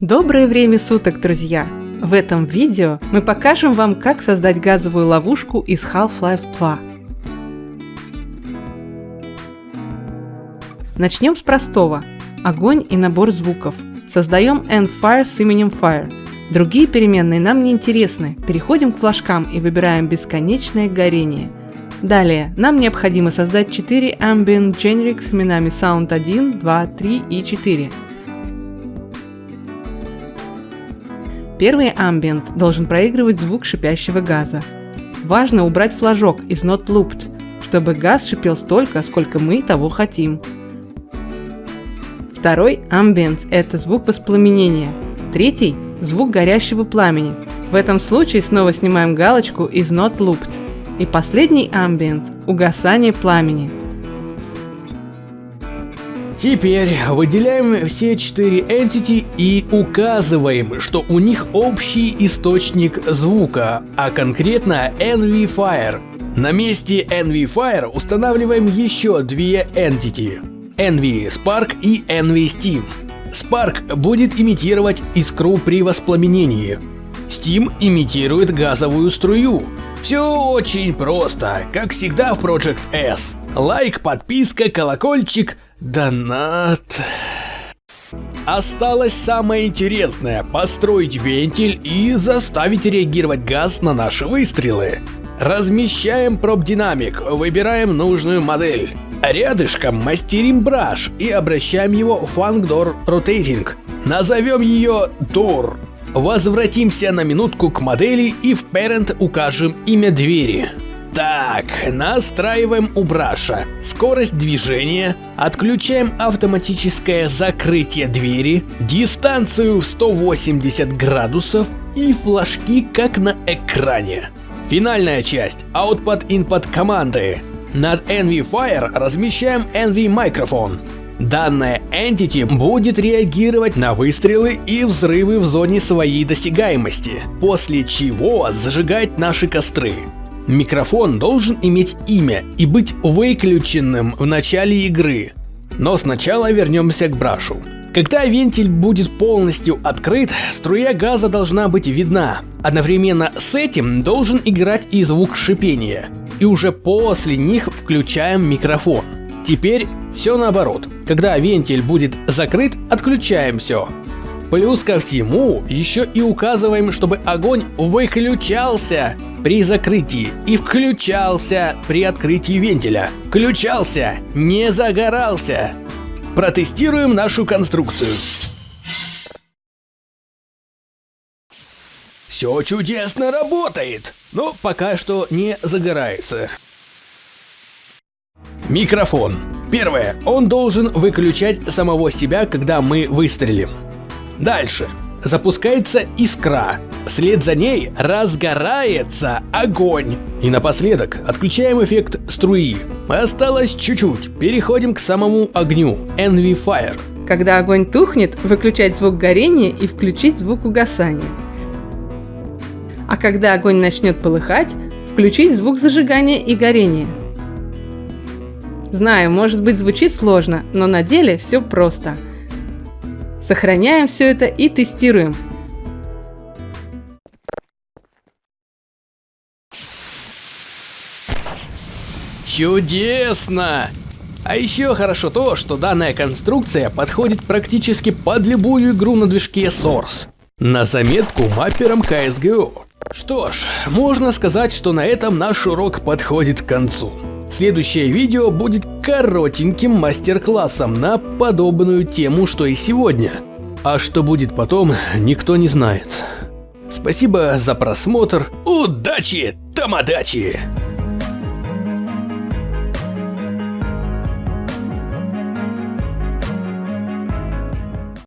Доброе время суток, друзья! В этом видео мы покажем вам, как создать газовую ловушку из Half-Life 2. Начнем с простого. Огонь и набор звуков. Создаем Endfire с именем Fire. Другие переменные нам не интересны. Переходим к флажкам и выбираем бесконечное горение. Далее, нам необходимо создать 4 Ambient Generic с именами Sound 1, 2, 3 и 4. Первый ambient должен проигрывать звук шипящего газа. Важно убрать флажок из Not Looped, чтобы газ шипел столько, сколько мы того хотим. Второй ambient – это звук воспламенения. Третий – звук горящего пламени. В этом случае снова снимаем галочку из Not Looped. И последний ambient – угасание пламени – Теперь выделяем все четыре entity и указываем, что у них общий источник звука, а конкретно NV Fire. На месте NV Fire устанавливаем еще две entity. NV Spark и NV Steam. Spark будет имитировать искру при воспламенении. Steam имитирует газовую струю. Все очень просто, как всегда в Project S. Лайк, подписка, колокольчик – Донат. Осталось самое интересное – построить вентиль и заставить реагировать газ на наши выстрелы. Размещаем проб-динамик, выбираем нужную модель. Рядышком мастерим браш и обращаем его в Door Rotating. Назовем ее Door. Возвратимся на минутку к модели и в Parent укажем имя двери. Так, настраиваем у браша. Скорость движения, отключаем автоматическое закрытие двери, дистанцию в 180 градусов и флажки как на экране. Финальная часть – Output-Input команды. Над Envy Fire размещаем Envy Microphone. Данная Entity будет реагировать на выстрелы и взрывы в зоне своей досягаемости, после чего зажигать наши костры. Микрофон должен иметь имя и быть выключенным в начале игры. Но сначала вернемся к брашу. Когда вентиль будет полностью открыт, струя газа должна быть видна. Одновременно с этим должен играть и звук шипения. И уже после них включаем микрофон. Теперь все наоборот. Когда вентиль будет закрыт, отключаем все. Плюс ко всему, еще и указываем, чтобы огонь выключался при закрытии и включался при открытии вентиля. Включался, не загорался. Протестируем нашу конструкцию. Все чудесно работает, но пока что не загорается. Микрофон. Первое. Он должен выключать самого себя, когда мы выстрелим. Дальше. Запускается искра. Вслед за ней разгорается огонь. И напоследок отключаем эффект струи. Осталось чуть-чуть. Переходим к самому огню. Envy Fire. Когда огонь тухнет, выключать звук горения и включить звук угасания. А когда огонь начнет полыхать, включить звук зажигания и горения. Знаю, может быть звучит сложно, но на деле все просто – Сохраняем все это и тестируем. Чудесно! А еще хорошо то, что данная конструкция подходит практически под любую игру на движке Source. На заметку мапперам CSGO. Что ж, можно сказать, что на этом наш урок подходит к концу. Следующее видео будет коротеньким мастер-классом на подобную тему, что и сегодня. А что будет потом, никто не знает. Спасибо за просмотр. Удачи, тамадачи!